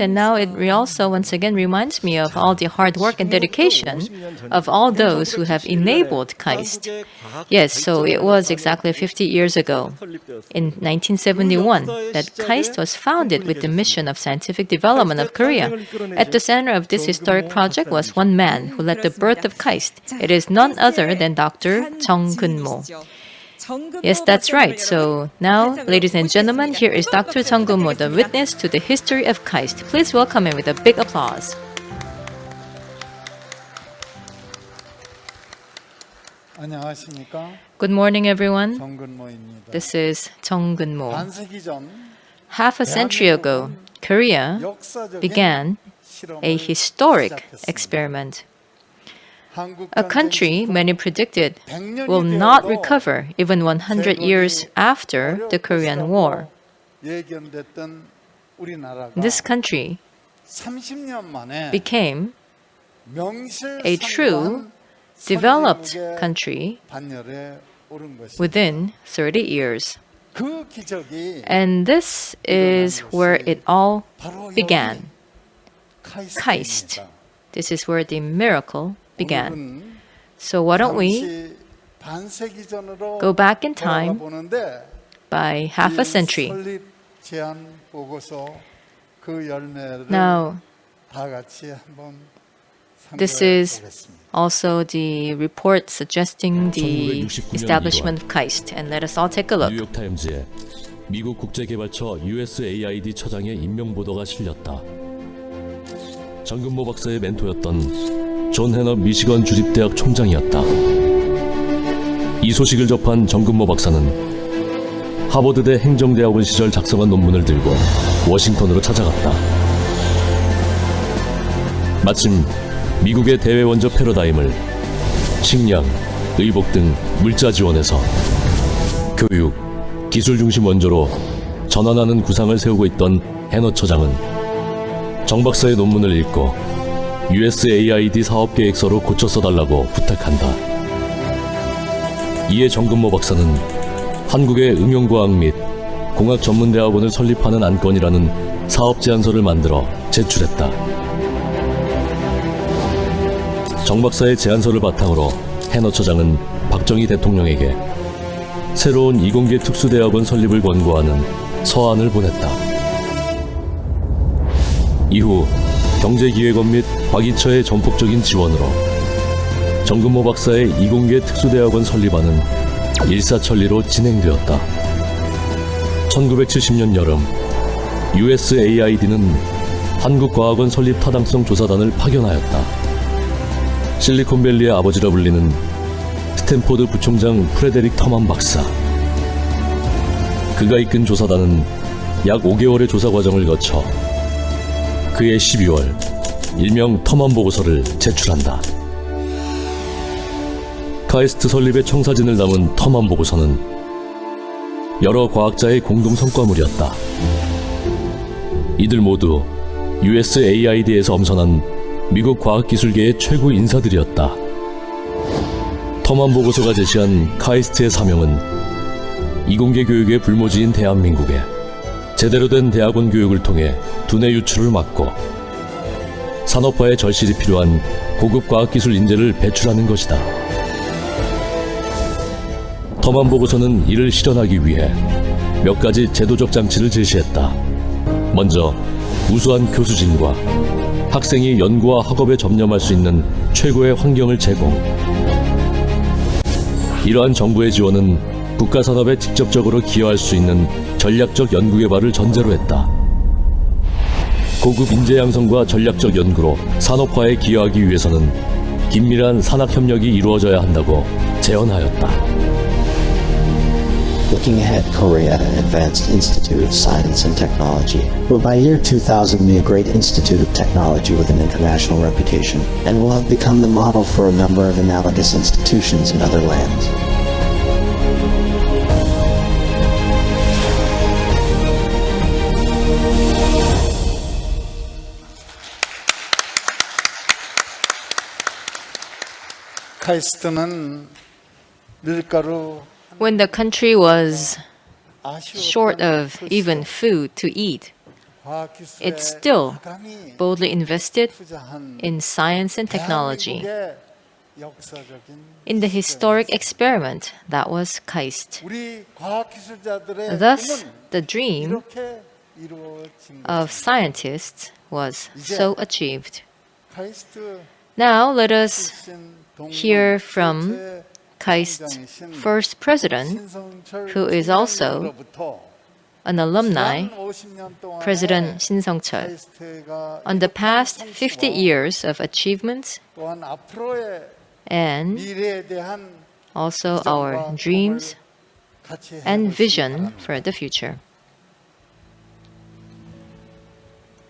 and now it also once again reminds me of all the hard work and dedication of all those who have enabled KAIST. Yes, so it was exactly 50 years ago, in 1971, that KAIST was founded with the mission of scientific development of Korea. At the center of this historic project was one man who led the birth of KAIST. It is none other than Dr. Chung Kun-mo. Yes, that's right. So now, ladies and gentlemen, here is Dr. Chung Kun-mo, the witness to the history of KAIST. Please welcome him with a big applause. 안녕하십니까? Good morning, everyone. 정근모입니다. This is Chung Kun-mo. 반세기 전 Half a century ago, Korea 역사적인 began 실험을 a historic 시작했습니다. experiment. a country many predicted will not recover even 100 years after the Korean War. This country became a true developed country within 30 years. And this is where it all began. Kaist. This is where the miracle began. So why don't we go back in time by half a century? 그 Now, This is also the report suggesting the 1969년 establishment of KAIST. And let us all take a look. 뉴욕타임즈에 미국 국제개발처 USAID 처장의 임명 보도가 실렸다. 정근모 박사의 멘토였던 존 해너 미시건 주립대학 총장이었다. 이 소식을 접한 정근모 박사는 하버드대 행정대학원 시절 작성한 논문을 들고 워싱턴으로 찾아갔다. 마침 미국의 대외 원조 패러다임을 식량, 의복 등 물자 지원에서 교육, 기술 중심 원조로 전환하는 구상을 세우고 있던 해너 처장은 정 박사의 논문을 읽고 USAID 사업 계획서로 고쳐 써달라고 부탁한다. 이에 정근모 박사는 한국의 응용과학 및 공학 전문대학원을 설립하는 안건이라는 사업 제안서를 만들어 제출했다. 정 박사의 제안서를 바탕으로 해너 처장은 박정희 대통령에게 새로운 이공계 특수대학원 설립을 권고하는 서한을 보냈다. 이후 경제기획원 및 박이처의 전폭적인 지원으로 정근모 박사의 이공계 특수대학원 설립안은 일사천리로 진행되었다. 1970년 여름 USAID는 한국과학원 설립 타당성 조사단을 파견하였다. 실리콘밸리의 아버지라 불리는 스탠포드 부총장 프레데릭 터만 박사. 그가 이끈 조사단은 약 5개월의 조사 과정을 거쳐 그해 12월 일명 터만 보고서를 제출한다. 카이스트 설립의 청사진을 담은 터만 보고서는 여러 과학자의 공동 성과물이었다. 이들 모두 USAID에서 엄선한 미국 과학기술계의 최고 인사들이었다. 터만 보고서가 제시한 카이스트의 사명은 이공계 교육의 불모지인 대한민국에 제대로 된 대학원 교육을 통해 두뇌 유출을 막고 산업화의 절실히 필요한 고급 과학기술 인재를 배출하는 것이다. 터만 보고서는 이를 실현하기 위해 몇 가지 제도적 장치를 제시했다. 먼저 우수한 교수진과 학생이 연구와 학업에 접념할 수 있는 최고의 환경을 제공. 이러한 정부의 지원은 국가 산업에 직접적으로 기여할 수 있는 전략적 연구 개발을 전제로 했다. 고급 인재 양성과 전략적 연구로 산업화에 기여하기 위해서는 긴밀한 산학 협력이 이루어져야 한다고 제언하였다. Looking ahead, Korea Advanced Institute of Science and Technology will by year 2000 be a great institute of technology with an international reputation and will have become the model for a number of analogous institutions in other lands. When the country was short of even food to eat, it still boldly invested in science and technology. In the historic experiment that was KAIST. Thus, the dream of scientists was so achieved. Now let us hear from KAIST's first president, who is also an alumni, President Shin Sung Chul, on the past 50 years of achievements and also our dreams and vision for the future.